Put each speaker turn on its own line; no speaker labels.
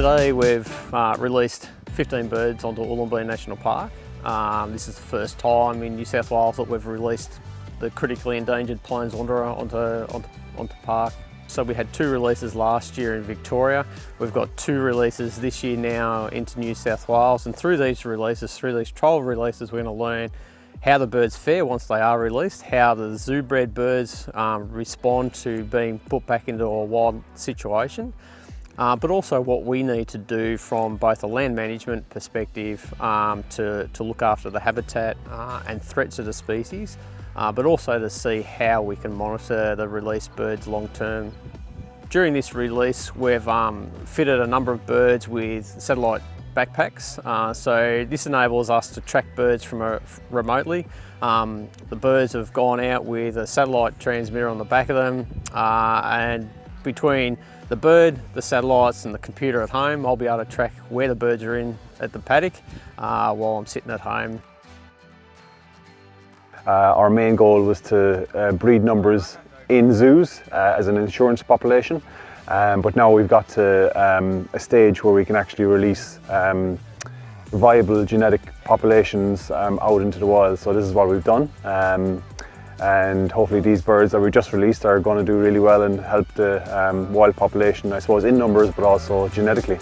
Today we've uh, released 15 birds onto Oolambeyan National Park. Um, this is the first time in New South Wales that we've released the critically endangered Plains wanderer onto, onto, onto park. So we had two releases last year in Victoria. We've got two releases this year now into New South Wales and through these releases, through these trial releases, we're going to learn how the birds fare once they are released, how the zoo bred birds um, respond to being put back into a wild situation, uh, but also what we need to do from both a land management perspective um, to, to look after the habitat uh, and threats of the species, uh, but also to see how we can monitor the released birds long term. During this release, we've um, fitted a number of birds with satellite backpacks. Uh, so this enables us to track birds from a, remotely. Um, the birds have gone out with a satellite transmitter on the back of them uh, and between the bird, the satellites and the computer at home, I'll be able to track where the birds are in at the paddock uh, while I'm sitting at home.
Uh, our main goal was to uh, breed numbers in zoos uh, as an insurance population, um, but now we've got to um, a stage where we can actually release um, viable genetic populations um, out into the wild. So this is what we've done. And hopefully these birds that we just released are going to do really well and help the um, wild population, I suppose, in numbers, but also genetically.